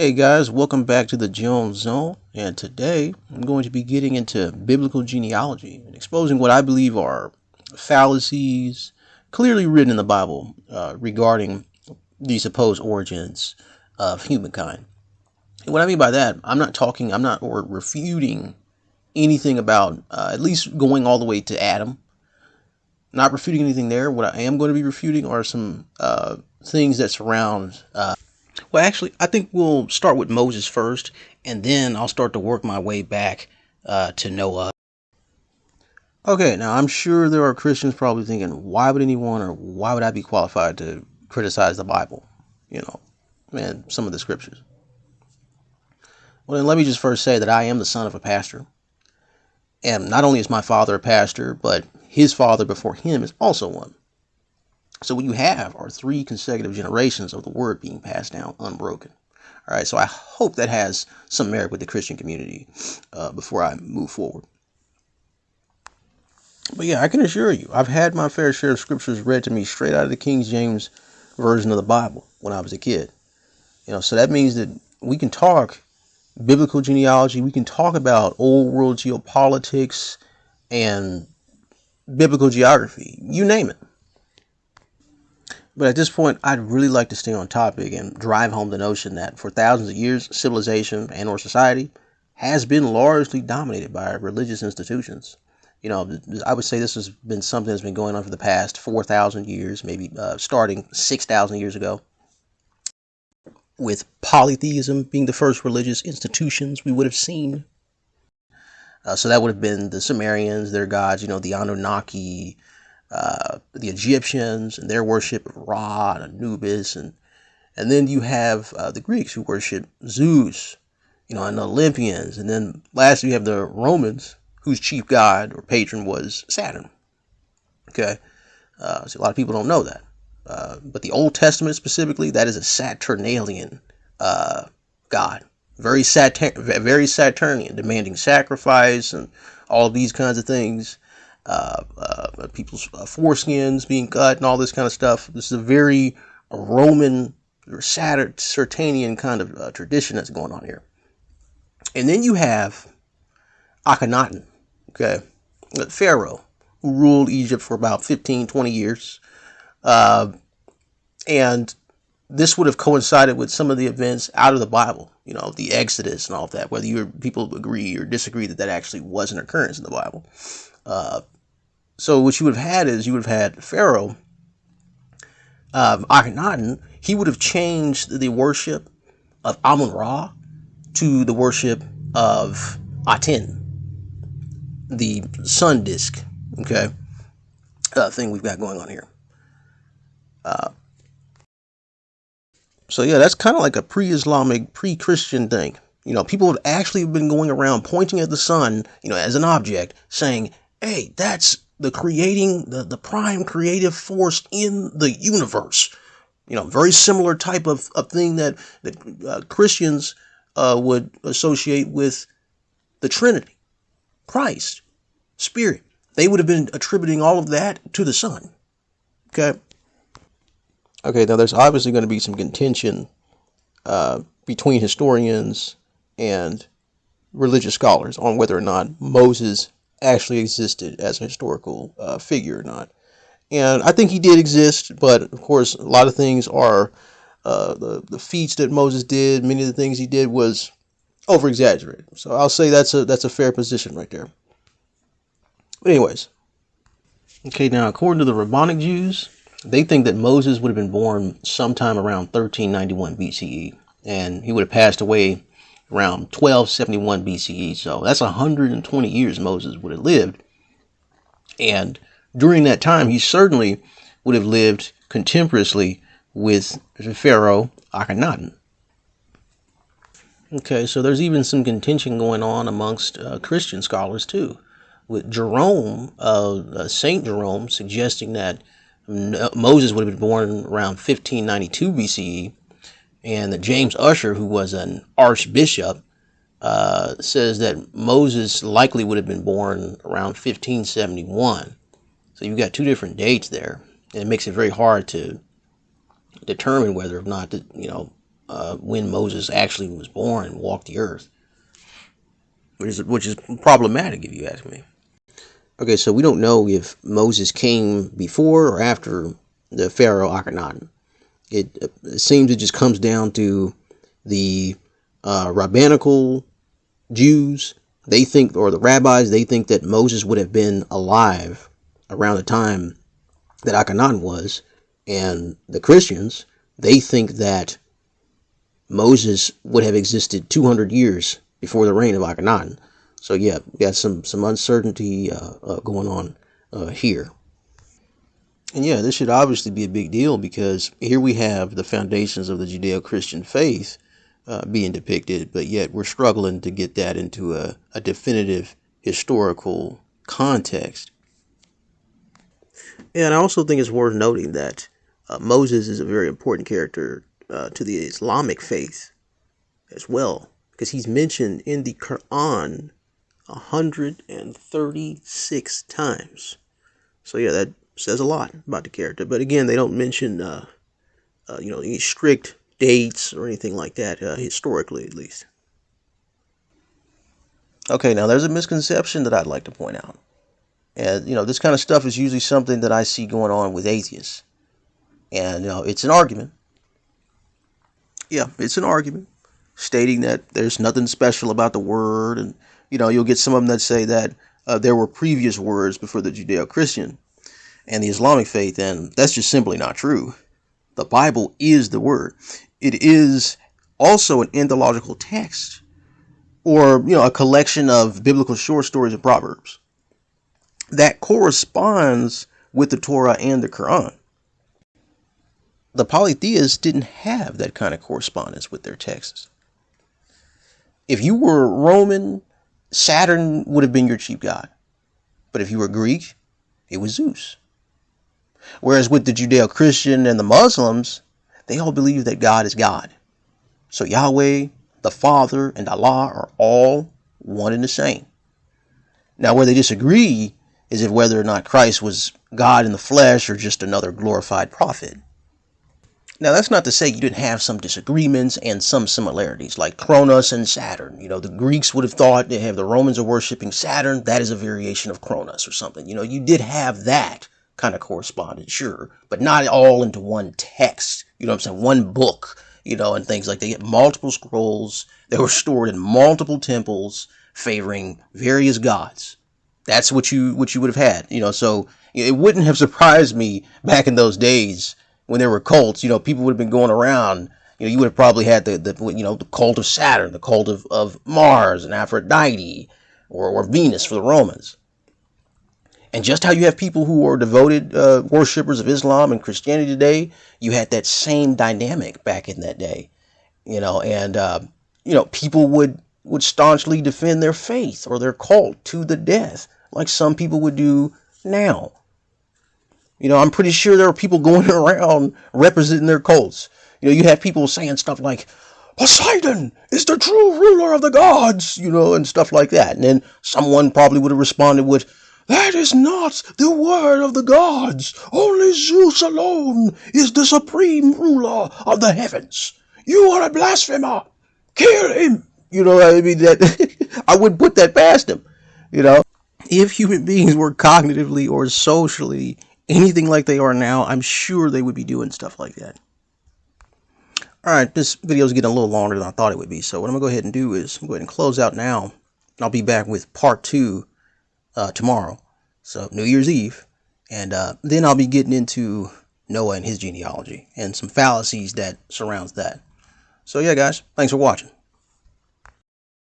Hey guys, welcome back to the Jones Zone. And today I'm going to be getting into biblical genealogy and exposing what I believe are fallacies clearly written in the Bible uh, regarding the supposed origins of humankind. And what I mean by that, I'm not talking, I'm not or refuting anything about uh, at least going all the way to Adam. Not refuting anything there. What I am going to be refuting are some uh, things that surround uh, well, actually, I think we'll start with Moses first, and then I'll start to work my way back uh, to Noah. Okay, now I'm sure there are Christians probably thinking, why would anyone or why would I be qualified to criticize the Bible? You know, and some of the scriptures. Well, then let me just first say that I am the son of a pastor. And not only is my father a pastor, but his father before him is also one. So what you have are three consecutive generations of the word being passed down unbroken. All right, so I hope that has some merit with the Christian community uh, before I move forward. But yeah, I can assure you, I've had my fair share of scriptures read to me straight out of the King James version of the Bible when I was a kid. You know, so that means that we can talk biblical genealogy, we can talk about old world geopolitics and biblical geography, you name it. But at this point, I'd really like to stay on topic and drive home the notion that for thousands of years, civilization and or society has been largely dominated by religious institutions. You know, I would say this has been something that's been going on for the past 4,000 years, maybe uh, starting 6,000 years ago. With polytheism being the first religious institutions we would have seen. Uh, so that would have been the Sumerians, their gods, you know, the Anunnaki, uh, the Egyptians and their worship of Ra and Anubis, and and then you have uh, the Greeks who worship Zeus, you know, and the Olympians, and then lastly you have the Romans whose chief god or patron was Saturn. Okay, uh, so a lot of people don't know that, uh, but the Old Testament specifically, that is a Saturnalian uh, god, very Saturn, very Saturnian, demanding sacrifice and all these kinds of things people's uh, foreskins being cut and all this kind of stuff. This is a very Roman or Saturninian kind of uh, tradition that's going on here. And then you have Akhenaten, okay, Pharaoh, who ruled Egypt for about 15, 20 years. Uh, and this would have coincided with some of the events out of the Bible, you know, the Exodus and all of that, whether you people agree or disagree that that actually was an occurrence in the Bible. Uh, so what you would have had is you would have had Pharaoh, um, Akhenaten, he would have changed the worship of Amun Ra to the worship of Aten, the sun disk, okay, uh, thing we've got going on here. Uh, so yeah, that's kind of like a pre-Islamic, pre-Christian thing. You know, people have actually been going around pointing at the sun, you know, as an object, saying, "Hey, that's the creating the, the prime creative force in the universe. You know very similar type of, of thing that, that uh, christians uh, would associate with the trinity christ spirit. They would have been attributing all of that to the sun okay? Okay now there's obviously going to be some contention uh, between historians and religious scholars on whether or not moses actually existed as a historical uh, figure or not. And I think he did exist, but of course, a lot of things are uh, the the feats that Moses did. Many of the things he did was over exaggerated. So I'll say that's a that's a fair position right there. But anyways, okay. Now, according to the Rabbinic Jews, they think that Moses would have been born sometime around 1391 BCE, and he would have passed away around 1271 BCE. So that's 120 years Moses would have lived. And during that time, he certainly would have lived contemporaneously with Pharaoh Akhenaten. Okay, so there's even some contention going on amongst uh, Christian scholars too, with Jerome, uh, uh, Saint Jerome, suggesting that Moses would have been born around 1592 BCE, and that James Ussher, who was an archbishop, uh, says that Moses likely would have been born around 1571. So you've got two different dates there, and it makes it very hard to determine whether or not, to, you know, uh, when Moses actually was born and walked the earth, which is which is problematic if you ask me. Okay, so we don't know if Moses came before or after the Pharaoh Akhenaten. It, it seems it just comes down to the uh, rabbinical Jews. They think, or the rabbis, they think that Moses would have been alive around the time that Akhenaten was, and the Christians, they think that Moses would have existed 200 years before the reign of Akhenaten. So yeah, we got some some uncertainty uh, uh, going on uh, here. And yeah, this should obviously be a big deal because here we have the foundations of the Judeo-Christian faith uh, being depicted, but yet we're struggling to get that into a, a definitive historical context. And I also think it's worth noting that uh, Moses is a very important character uh, to the Islamic faith as well, because he's mentioned in the Quran 136 times. So yeah, that says a lot about the character. But again, they don't mention, uh, uh, you know, any strict dates or anything like that, uh, historically at least. Okay, now there's a misconception that I'd like to point out. And, you know, this kind of stuff is usually something that I see going on with atheists. And, you know, it's an argument. Yeah, it's an argument stating that there's nothing special about the word. And, you know, you'll get some of them that say that uh, there were previous words before the Judeo Christian and the Islamic faith, and that's just simply not true. The Bible is the word. It is also an entheological text or, you know, a collection of biblical short stories and proverbs that corresponds with the Torah and the Quran. The polytheists didn't have that kind of correspondence with their texts. If you were Roman, Saturn would have been your chief god. But if you were Greek, it was Zeus. Whereas with the Judeo Christian and the Muslims, they all believe that God is God. So Yahweh, the Father, and Allah are all one and the same. Now, where they disagree is if whether or not Christ was God in the flesh or just another glorified prophet. Now, that's not to say you didn't have some disagreements and some similarities, like Cronus and Saturn. You know, the Greeks would have thought they have the Romans are worshiping Saturn. That is a variation of Cronus or something. You know, you did have that kind of correspondence, sure, but not all into one text. You know what I'm saying? One book, you know, and things like they get multiple scrolls that were stored in multiple temples favoring various gods. That's what you what you would have had, you know. So it wouldn't have surprised me back in those days when there were cults. You know, people would have been going around. You know, you would have probably had the, the you know the cult of Saturn, the cult of, of Mars and Aphrodite, or, or Venus for the Romans. And just how you have people who are devoted uh, worshippers of Islam and Christianity today, you had that same dynamic back in that day, you know, and uh, you know people would would staunchly defend their faith or their cult to the death, like some people would do now. You know, I'm pretty sure there are people going around representing their cults. You know, you have people saying stuff like, Poseidon is the true ruler of the gods, you know, and stuff like that. And then someone probably would have responded with, that is not the word of the gods. Only Zeus alone is the supreme ruler of the heavens. You are a blasphemer. Kill him. You know, I mean, that I wouldn't put that past him. You know, if human beings were cognitively or socially anything like they are now, I'm sure they would be doing stuff like that. Alright, this video is getting a little longer than I thought it would be, so what I'm going to go ahead and do is I'm going to close out now. I'll be back with part two uh, tomorrow, so New Year's Eve, and uh, then I'll be getting into Noah and his genealogy and some fallacies that surrounds that. So yeah, guys, thanks for watching.